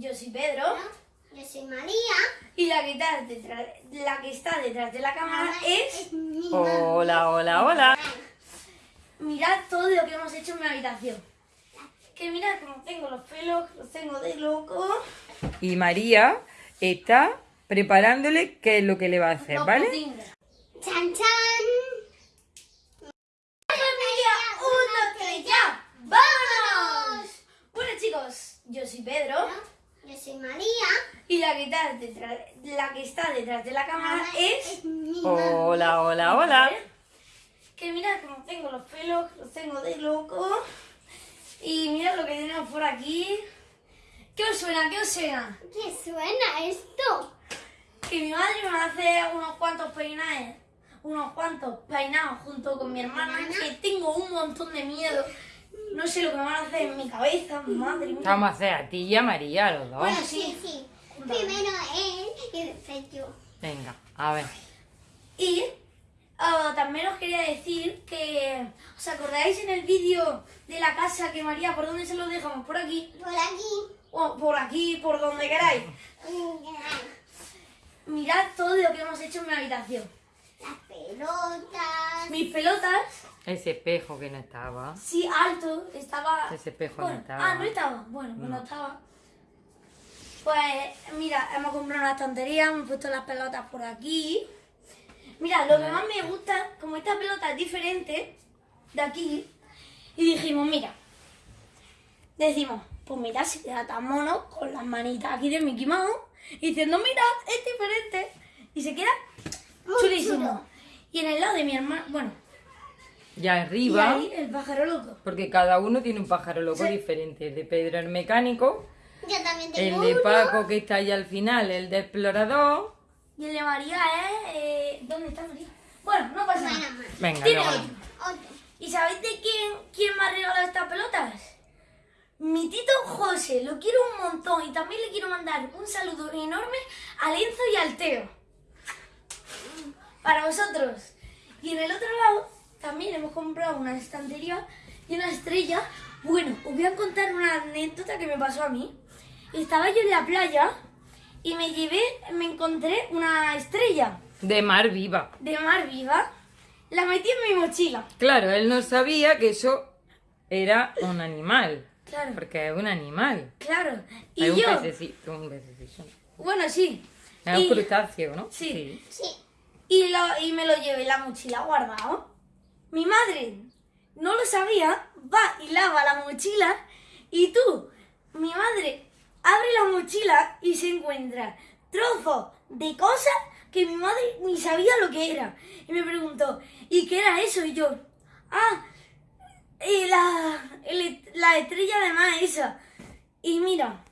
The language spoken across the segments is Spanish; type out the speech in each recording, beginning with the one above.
Yo soy Pedro Yo soy María. y la que está detrás, la que está detrás de la cámara es... mi Hola, hola, hola. Mirad todo lo que hemos hecho en mi habitación. Que mirad cómo tengo los pelos, los tengo de loco. Y María está preparándole qué es lo que le va a hacer, los ¿vale? pudines. Chan chan. familia! ¡Un, dos, tres, ya! ¡Vámonos! Bueno chicos, yo soy Pedro Yo soy María. y la que está detrás, la que está detrás de la cámara es... mi Hola, hola, hola. Que mirad cómo tengo los pelos, los tengo de loco. Y mirad lo que tenemos por aquí. ¿Qué os suena? ¿Qué os suena? ¿Qué suena esto? Que mi madre me hace unos cuantos peinados, unos cuantos peinados junto con mi hermana, que tengo un montón de miedo. No sé lo que me van a hacer en mi cabeza, madre mía. Vamos a hacer a ti y a María, los dos. Bueno, Sí, sí. sí. Primero él y después yo. Venga, a ver. Y ah, también os quería decir que, ¿os acordáis en el vídeo de la casa que María, por dónde se lo dejamos? ¿Por aquí? Por aquí. O por aquí, por donde queráis. Mirad todo lo que hemos hecho en mi habitación. Las pelotas. Mis pelotas, Ese espejo que no estaba. sí, alto, estaba... Ese espejo no Bueno, estaba. Ah, no estaba. Bueno, pues no No. estaba. Pues, mira, hemos comprado una estantería, hemos puesto las pelotas por aquí. Mira, lo que más me gusta, como esta pelota es diferente de aquí, y dijimos, mira, decimos, pues mira, si queda tan mono con las manitas aquí de Mickey Mouse, y diciendo, mira, es diferente, y se queda chulísimo. Y en el lado de mi hermano, bueno, y arriba, ahí el pájaro loco. porque cada uno tiene un pájaro loco Sí. diferente. El de Pedro el mecánico, Yo también el tengo de uno. Paco que está ahí al final, el de explorador. Y el de María es... eh, ¿Dónde está María? Bueno, no pasa nada. Venga, Tiene. Otro. ¿Y sabéis de quién, quién me ha regalado estas pelotas? Mi tito José, lo quiero un montón y también le quiero mandar un saludo enorme a Lenzo y al Teo. Para vosotros. Y en el otro lado también hemos comprado una estantería y una estrella. Bueno, os voy a contar una anécdota que me pasó a mí. Estaba yo en la playa y me llevé, me encontré una estrella De mar viva. de mar viva. La metí en mi mochila. Claro, él no sabía que eso era un animal. Claro. Porque es un animal. Claro. Y Es un yo, pececito, un pececito. bueno, sí. Es un Y, crustáceo, ¿no? Sí. Sí. y, lo, y me lo llevé en la mochila guardado. Mi madre no lo sabía, va y lava la mochila y tú, mi madre, abre la mochila y se encuentra trozos de cosas que mi madre ni sabía lo que era. Y me preguntó, ¿y qué era eso? Y yo, ah, eh, la, la estrella de más esa. Y mira,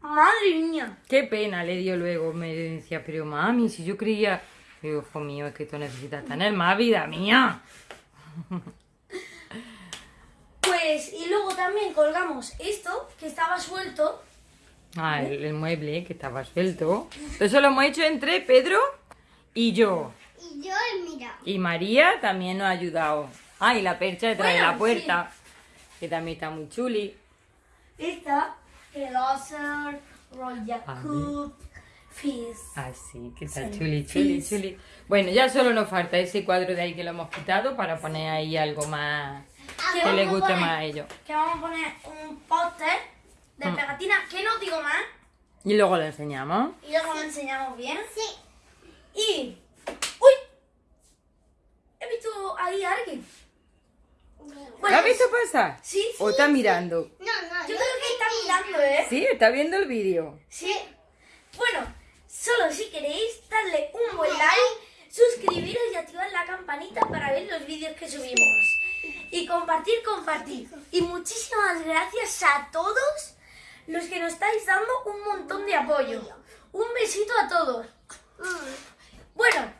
madre mía. Qué pena le dio luego. Me decía, pero mami, si yo creía. Digo, hijo mío, es que tú necesitas tener más vida mía. Pues, y luego también colgamos esto, que estaba suelto. Ah, el, el mueble que estaba suelto. Eso lo hemos hecho entre Pedro y yo. Y yo, mira. Y María también nos ha ayudado. Ah, y la percha detrás de la puerta. Que también está muy chuli. Esta, el Ocer, Royal Ah, Cook, Fizz. Ah, sí, que está Sí. chuli, chuli, chuli. Bueno, ya solo nos falta ese cuadro de ahí que lo hemos quitado para poner ahí algo más Que que le guste poner- más a ellos. Que vamos a poner un póster de Mm. pegatina, que no digo más, Y luego lo enseñamos. y luego lo enseñamos bien. Sí. Y... ¡Uy! He visto ahí a alguien. ¿Lo has visto pasar? Sí, sí. ¿O está mirando? No, no. Yo creo que está mirando, ¿eh? Sí, está viendo el vídeo. Sí. Bueno, solo si queréis darle un buen like, suscribiros y activar la campanita para ver los vídeos que subimos. Y compartir, compartir. Y muchísimas gracias a todos los que nos estáis dando un montón de apoyo. Un besito a todos. Bueno,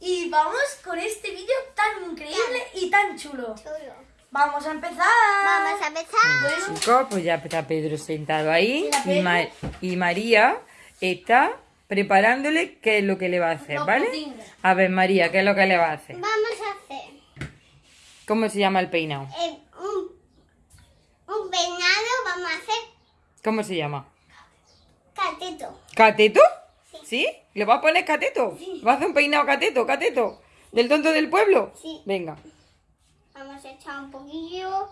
y vamos con este vídeo tan increíble y tan chulo. chulo. Vamos a empezar. Vamos a empezar. Bueno, Chicos, pues ya está Pedro sentado ahí y, Pedro. Ma- y María está preparándole qué es lo que le va a hacer, ¿vale? A ver, María, ¿qué es lo que le va a hacer? Vamos a hacer ¿Cómo se llama el peinado? un, un peinado. Vamos a hacer ¿Cómo se llama? cateto. ¿Cateto? ¿Sí? ¿Le vas a poner cateto? ¿Vas a hacer un peinado cateto, cateto? ¿Del tonto del pueblo? Sí. Venga. Vamos a echar un poquillo.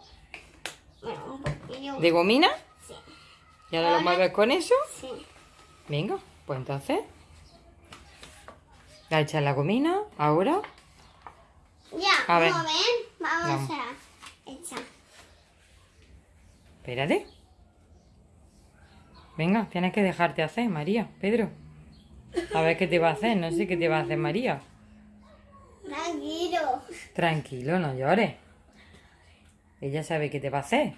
Bueno, un poquillo. ¿De gomina? Sí. ¿Y ahora lo mueves con eso? Sí. Venga, pues entonces. ¿La echas la gomina? ¿Ahora? Ya, A ver. momento. Vamos Vamos. a echar. Espérate. Venga, tienes que dejarte hacer, María, Pedro. A ver qué te va a hacer, no sé qué te va a hacer María. Tranquilo. Tranquilo, no llores. Ella sabe qué te va a hacer.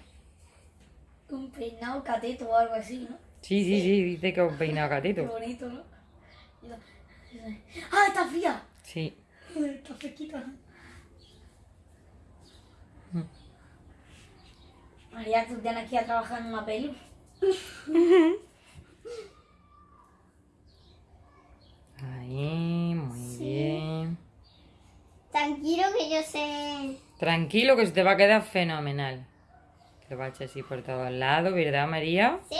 Un peinado cateto o algo así, ¿no? Sí, sí, sí, dice que un peinado Qué cateto. bonito, ¿no? ¡Ah, está fría! Sí. Está fresquita. María, tú tienes que ir a trabajar en una peli. Ahí, muy bien. Tranquilo que yo sé. Tranquilo que se te va a quedar fenomenal. Lo va a echar así por todos lados, ¿verdad, María? ¿Sí?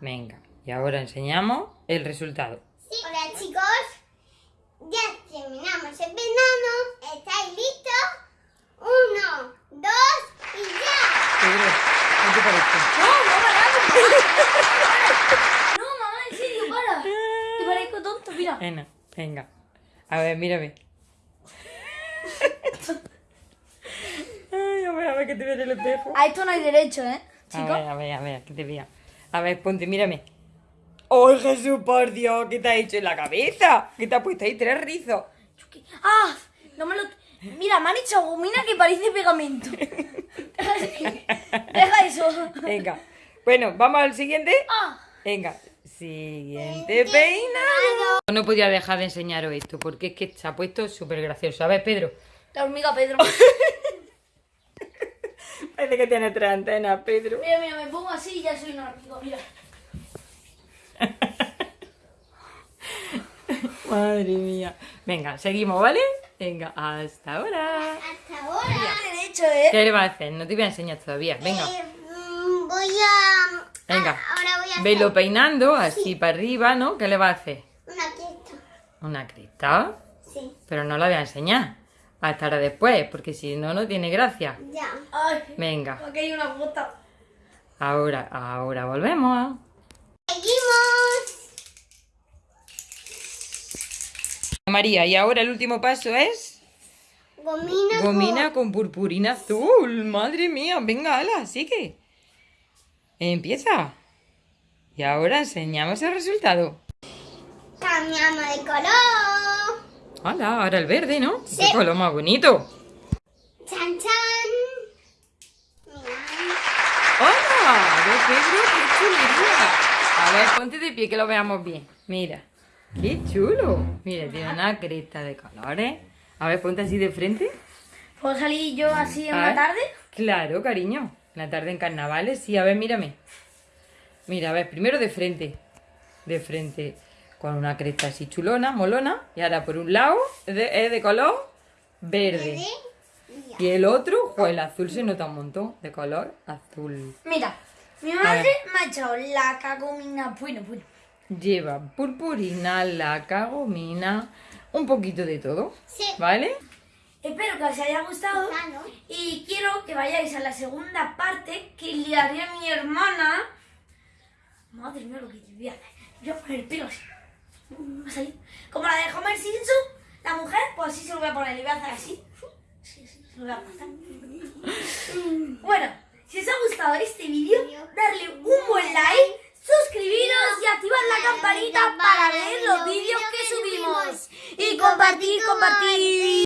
Venga, y ahora enseñamos el resultado. Sí. Hola chicos. Ya terminamos el verano. ¿Estáis listos? Uno, dos y ya. Pedro, ¿qué te parece? ¡No, no paramos! ¡No, mamá, en serio, para! Te parezco tonto, mira. Venga, venga. A ver, mírame. Ay, a ver, a ver que te vea en el espejo. A esto no hay derecho, ¿eh? A Chicos. ver, a ver, a ver, que te vea. A ver, ponte, mírame. ¡Oh, Jesús, por Dios! ¿Qué te has hecho en la cabeza? ¿Qué te has puesto ahí? Tres rizos. ¡Ah! No me lo... Mira, me han hecho gomina que parece pegamento. Deja eso. Venga. Bueno, ¿vamos al siguiente? ¡Ah! Venga. Siguiente peinado. No podía dejar de enseñaros esto porque es que se ha puesto súper gracioso. A ver, Pedro. La hormiga Pedro. Parece que tiene tres antenas, Pedro. Mira, mira, me pongo así y ya soy una hormiga, mira. Madre mía. Venga, seguimos, ¿vale? Venga, hasta ahora. Hasta ahora. ¿eh? ¿Qué le vas a hacer? No te voy a enseñar todavía. Venga, Eh, mm, voy a. venga. ah, ahora voy a hacer Velo peinando así para arriba, ¿no? ¿Qué le vas a hacer? una cresta. Una cresta. Sí. Pero no la voy a enseñar. Hasta ahora después, porque si no, no tiene gracia. Ya. Ay, Venga, aquí hay una gota. ahora, ahora volvemos. Seguimos. María, y ahora el último paso es Gomina. gomina con purpurina azul. Madre mía, venga, ala, sigue. Empieza. Y ahora enseñamos el resultado. Cambiamos de color. Hola, ahora el verde, ¿no? Sí. Qué color más bonito. Chan chan. ¡Hola! ¡Ve, Pedro! ¡Qué chulería! A ver, ponte de pie que lo veamos bien. Mira. ¡Qué chulo! Mira, tiene una cresta de colores. A ver, ponte así de frente. ¿Puedo salir yo así en la tarde? Claro, cariño. En la tarde en carnavales, sí. A ver, mírame. Mira, a ver, primero de frente. De frente. Con una cresta así chulona, molona. Y ahora por un lado es de, es de color verde. Y el otro, pues el azul se nota un montón. De color azul. Mira, mi madre me ha echado la cagomina. Bueno, bueno. Lleva purpurina, laca, gomina, un poquito de todo. Sí. ¿Vale? Espero que os haya gustado. Claro. Y quiero que vayáis a la segunda parte que le haré a mi hermana. Madre mía, lo que te voy a hacer. Voy a poner el pelo así. Como la de Homer Simpson, la mujer, pues así se lo voy a poner. Le voy a hacer así. Sí, sí, se lo voy a pasar. Bueno, si os ha gustado este vídeo, darle un buen like, suscribiros y activar la campanita para ver los vídeos que subimos. Y compartir, compartir.